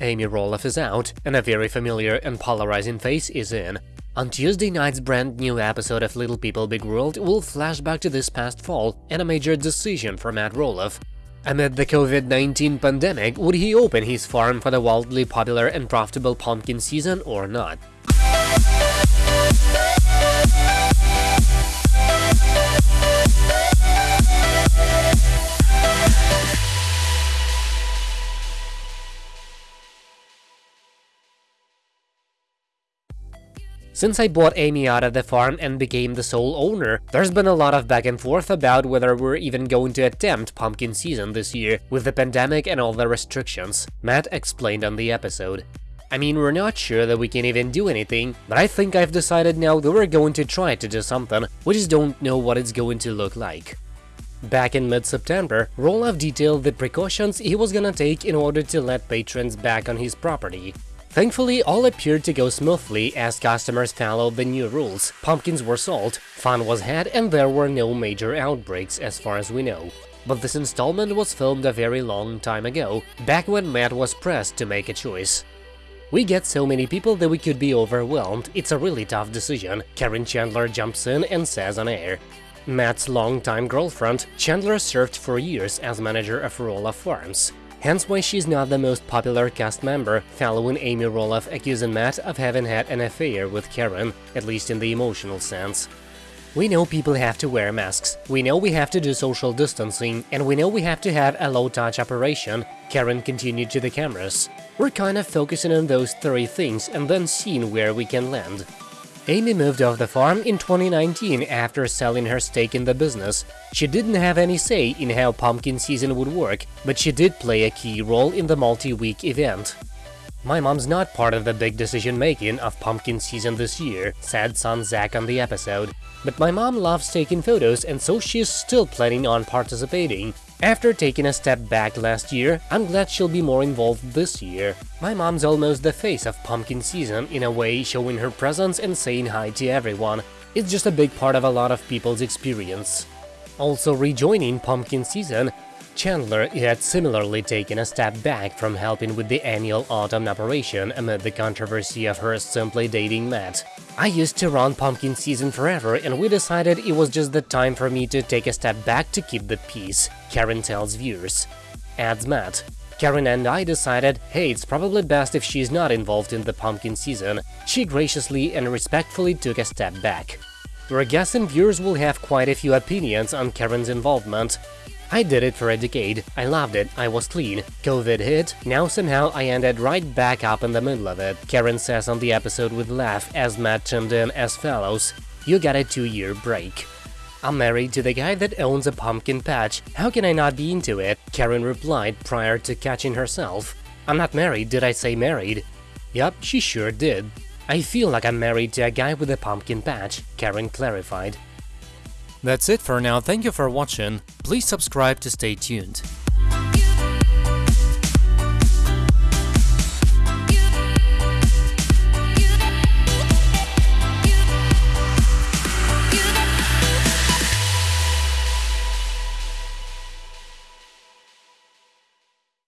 Amy Roloff is out, and a very familiar and polarizing face is in. On Tuesday night's brand new episode of Little People Big World, we'll flash back to this past fall and a major decision for Matt Roloff. Amid the COVID-19 pandemic, would he open his farm for the wildly popular and profitable pumpkin season or not? Since I bought Amy out of the farm and became the sole owner, there's been a lot of back and forth about whether we're even going to attempt pumpkin season this year, with the pandemic and all the restrictions, Matt explained on the episode. I mean, we're not sure that we can even do anything, but I think I've decided now that we're going to try to do something, we just don't know what it's going to look like. Back in mid-September, Roloff detailed the precautions he was gonna take in order to let patrons back on his property. Thankfully, all appeared to go smoothly as customers followed the new rules, pumpkins were sold, fun was had and there were no major outbreaks as far as we know. But this installment was filmed a very long time ago, back when Matt was pressed to make a choice. We get so many people that we could be overwhelmed, it's a really tough decision, Karen Chandler jumps in and says on air. Matt's longtime girlfriend, Chandler served for years as manager of Roloff Farms hence why she's not the most popular cast member, following Amy Roloff accusing Matt of having had an affair with Karen, at least in the emotional sense. We know people have to wear masks, we know we have to do social distancing, and we know we have to have a low-touch operation, Karen continued to the cameras. We're kind of focusing on those three things and then seeing where we can land. Amy moved off the farm in 2019 after selling her stake in the business. She didn't have any say in how pumpkin season would work, but she did play a key role in the multi-week event. My mom's not part of the big decision-making of pumpkin season this year, said son Zach on the episode. But my mom loves taking photos and so she's still planning on participating. After taking a step back last year, I'm glad she'll be more involved this year. My mom's almost the face of pumpkin season, in a way showing her presence and saying hi to everyone. It's just a big part of a lot of people's experience. Also rejoining pumpkin season, Chandler had similarly taken a step back from helping with the annual autumn operation amid the controversy of her simply dating Matt. I used to run pumpkin season forever and we decided it was just the time for me to take a step back to keep the peace, Karen tells viewers. Adds Matt. Karen and I decided, hey, it's probably best if she's not involved in the pumpkin season. She graciously and respectfully took a step back. We're guessing viewers will have quite a few opinions on Karen's involvement. I did it for a decade, I loved it, I was clean. Covid hit, now somehow I ended right back up in the middle of it, Karen says on the episode with laugh as Matt chimed in as follows, you got a two-year break. I'm married to the guy that owns a pumpkin patch, how can I not be into it? Karen replied prior to catching herself. I'm not married, did I say married? Yup, she sure did. I feel like I'm married to a guy with a pumpkin patch, Karen clarified. That's it for now, thank you for watching, please subscribe to stay tuned.